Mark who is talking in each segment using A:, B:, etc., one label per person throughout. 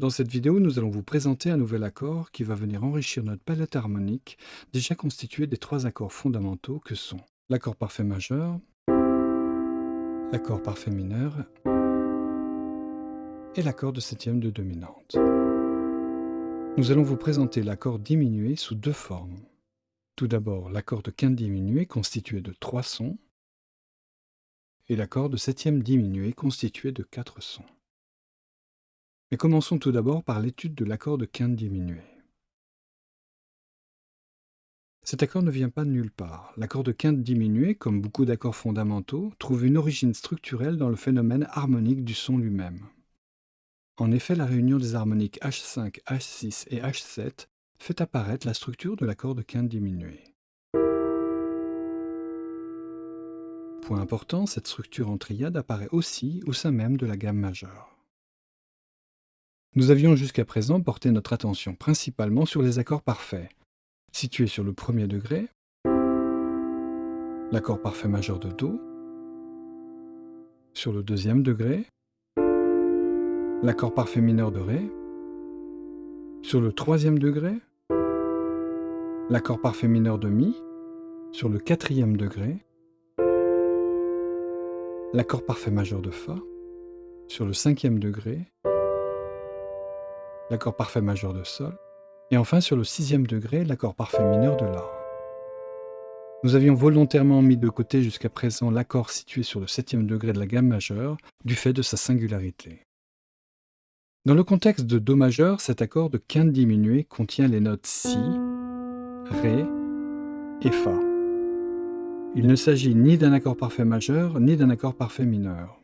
A: Dans cette vidéo, nous allons vous présenter un nouvel accord qui va venir enrichir notre palette harmonique, déjà constituée des trois accords fondamentaux que sont l'accord parfait majeur, l'accord parfait mineur et l'accord de septième de dominante. Nous allons vous présenter l'accord diminué sous deux formes. Tout d'abord, l'accord de quinte diminué constitué de trois sons et l'accord de septième diminué constitué de quatre sons. Mais commençons tout d'abord par l'étude de l'accord de quinte diminué. Cet accord ne vient pas de nulle part. L'accord de quinte diminué, comme beaucoup d'accords fondamentaux, trouve une origine structurelle dans le phénomène harmonique du son lui-même. En effet, la réunion des harmoniques H5, H6 et H7 fait apparaître la structure de l'accord de quinte diminué. Point important, cette structure en triade apparaît aussi au sein même de la gamme majeure. Nous avions jusqu'à présent porté notre attention principalement sur les accords parfaits, situés sur le premier degré, l'accord parfait majeur de Do, sur le deuxième degré, l'accord parfait mineur de Ré, sur le troisième degré, l'accord parfait mineur de Mi, sur le quatrième degré, l'accord parfait majeur de Fa, sur le cinquième degré, l'accord parfait majeur de Sol, et enfin sur le sixième degré, l'accord parfait mineur de La. Nous avions volontairement mis de côté jusqu'à présent l'accord situé sur le septième degré de la gamme majeure, du fait de sa singularité. Dans le contexte de Do majeur, cet accord de quinte diminuée contient les notes Si, Ré et Fa. Il ne s'agit ni d'un accord parfait majeur, ni d'un accord parfait mineur.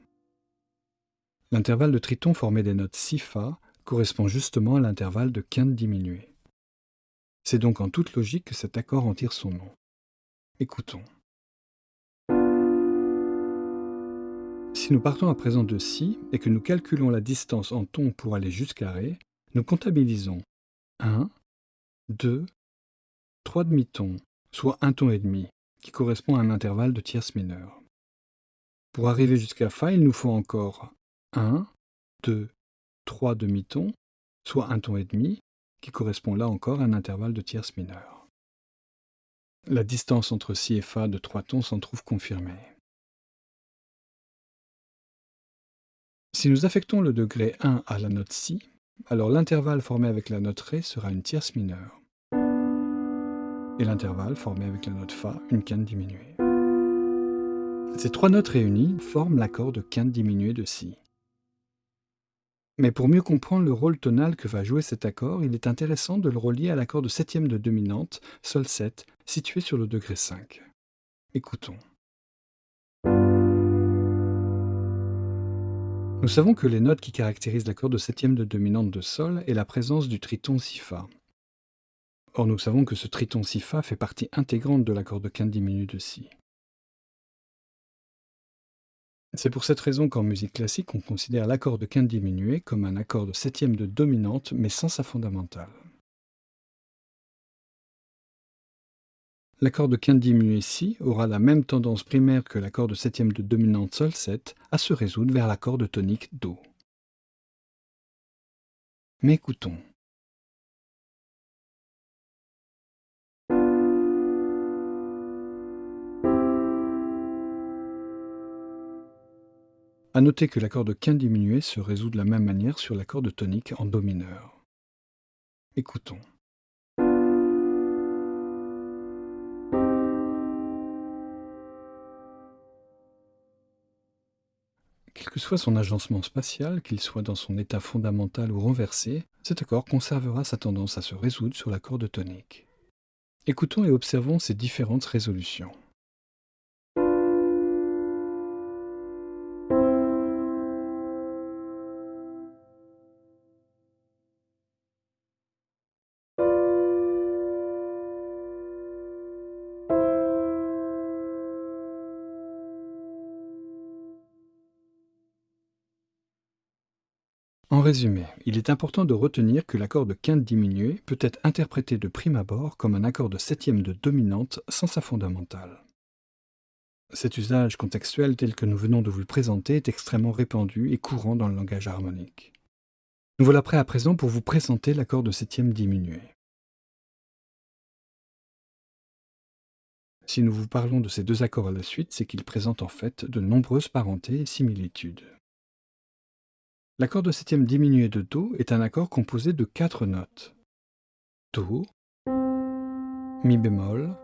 A: L'intervalle de triton formé des notes Si-Fa correspond justement à l'intervalle de quinte diminuée. C'est donc en toute logique que cet accord en tire son nom. Écoutons. Si nous partons à présent de Si et que nous calculons la distance en ton pour aller jusqu'à Ré, nous comptabilisons 1, 2, 3 demi-tons, soit un ton et demi, qui correspond à un intervalle de tierce mineure. Pour arriver jusqu'à Fa, il nous faut encore 1, 2, 3 demi-tons, soit un ton et demi, qui correspond là encore à un intervalle de tierce mineure. La distance entre Si et Fa de 3 tons s'en trouve confirmée. Si nous affectons le degré 1 à la note Si, alors l'intervalle formé avec la note Ré sera une tierce mineure, et l'intervalle formé avec la note Fa une quinte diminuée. Ces trois notes réunies forment l'accord de quinte diminuée de Si. Mais pour mieux comprendre le rôle tonal que va jouer cet accord, il est intéressant de le relier à l'accord de septième de dominante, Sol 7, situé sur le degré 5. Écoutons. Nous savons que les notes qui caractérisent l'accord de septième de dominante de Sol est la présence du triton Si-Fa. Or nous savons que ce triton Si-Fa fait partie intégrante de l'accord de quinte diminue de Si. C'est pour cette raison qu'en musique classique, on considère l'accord de quinte diminué comme un accord de septième de dominante, mais sans sa fondamentale. L'accord de quinte diminué Si aura la même tendance primaire que l'accord de septième de dominante Sol 7 à se résoudre vers l'accord de tonique Do. Mais écoutons. A noter que l'accord de quinte diminué se résout de la même manière sur l'accord de tonique en Do mineur. Écoutons. Que soit son agencement spatial, qu'il soit dans son état fondamental ou renversé, cet accord conservera sa tendance à se résoudre sur l'accord de tonique. Écoutons et observons ces différentes résolutions. Résumé, il est important de retenir que l'accord de quinte diminué peut être interprété de prime abord comme un accord de septième de dominante sans sa fondamentale. Cet usage contextuel tel que nous venons de vous le présenter est extrêmement répandu et courant dans le langage harmonique. Nous voilà prêts à présent pour vous présenter l'accord de septième diminué. Si nous vous parlons de ces deux accords à la suite, c'est qu'ils présentent en fait de nombreuses parentés et similitudes. L'accord de septième diminué de Do est un accord composé de quatre notes. Do, Mi bémol,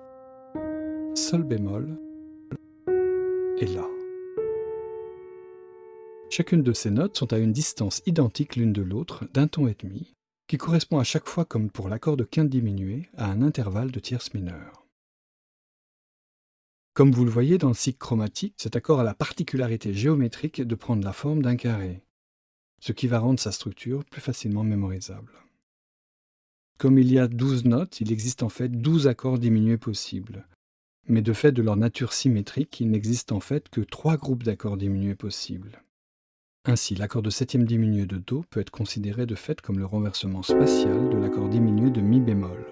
A: Sol bémol et La. Chacune de ces notes sont à une distance identique l'une de l'autre d'un ton et demi, qui correspond à chaque fois comme pour l'accord de quinte diminué à un intervalle de tierce mineure. Comme vous le voyez dans le cycle chromatique, cet accord a la particularité géométrique de prendre la forme d'un carré ce qui va rendre sa structure plus facilement mémorisable. Comme il y a 12 notes, il existe en fait 12 accords diminués possibles. Mais de fait de leur nature symétrique, il n'existe en fait que trois groupes d'accords diminués possibles. Ainsi, l'accord de septième diminué de Do peut être considéré de fait comme le renversement spatial de l'accord diminué de Mi bémol,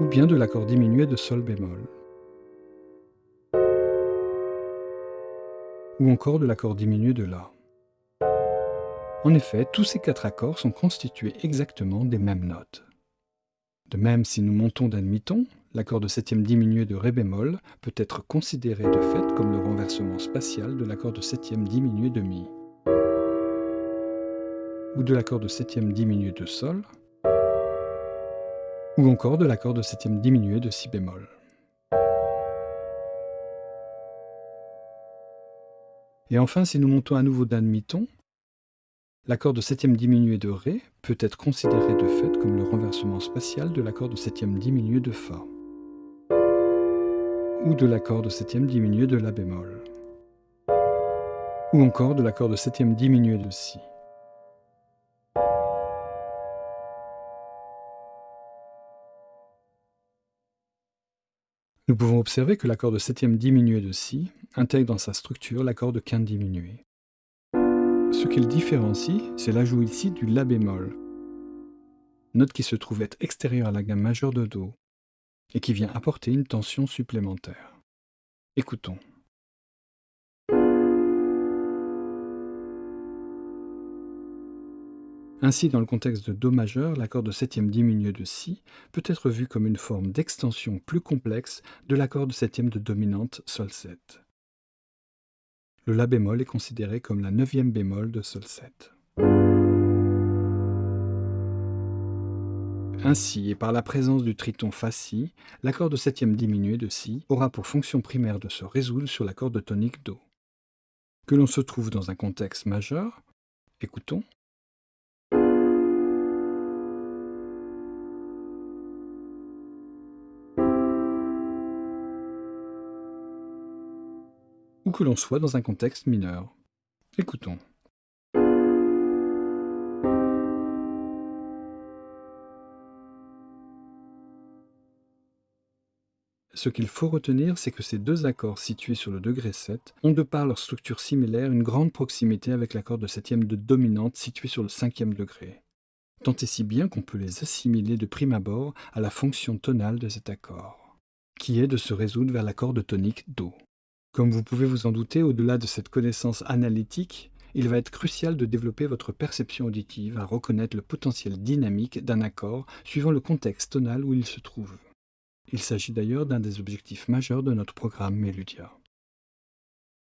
A: ou bien de l'accord diminué de Sol bémol. Ou encore de l'accord diminué de La. En effet, tous ces quatre accords sont constitués exactement des mêmes notes. De même, si nous montons d'un demi-ton, l'accord de septième diminué de Ré bémol peut être considéré de fait comme le renversement spatial de l'accord de septième diminué de Mi, ou de l'accord de septième diminué de Sol, ou encore de l'accord de septième diminué de Si bémol. Et enfin, si nous montons à nouveau d'un demi-ton, l'accord de septième diminué de Ré peut être considéré de fait comme le renversement spatial de l'accord de septième diminué de Fa, ou de l'accord de septième diminué de La bémol, ou encore de l'accord de septième diminué de Si. Nous pouvons observer que l'accord de septième diminué de Si intègre dans sa structure l'accord de quinte diminué. Ce qu'il différencie, c'est l'ajout ici du La bémol, note qui se trouve être extérieure à la gamme majeure de Do et qui vient apporter une tension supplémentaire. Écoutons. Ainsi, dans le contexte de Do majeur, l'accord de septième diminué de Si peut être vu comme une forme d'extension plus complexe de l'accord de septième de dominante Sol 7. Le La bémol est considéré comme la neuvième bémol de Sol 7. Ainsi, et par la présence du triton Fa-Si, l'accord de septième diminué de Si aura pour fonction primaire de se résoudre sur l'accord de tonique Do. Que l'on se trouve dans un contexte majeur, écoutons. Ou que l'on soit dans un contexte mineur. Écoutons. Ce qu'il faut retenir, c'est que ces deux accords situés sur le degré 7 ont de par leur structure similaire une grande proximité avec l'accord de septième de dominante situé sur le cinquième degré. Tant et si bien qu'on peut les assimiler de prime abord à la fonction tonale de cet accord, qui est de se résoudre vers l'accord de tonique Do. Comme vous pouvez vous en douter, au-delà de cette connaissance analytique, il va être crucial de développer votre perception auditive à reconnaître le potentiel dynamique d'un accord suivant le contexte tonal où il se trouve. Il s'agit d'ailleurs d'un des objectifs majeurs de notre programme Meludia.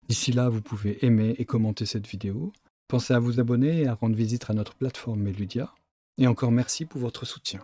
A: D'ici là, vous pouvez aimer et commenter cette vidéo. Pensez à vous abonner et à rendre visite à notre plateforme Meludia. Et encore merci pour votre soutien.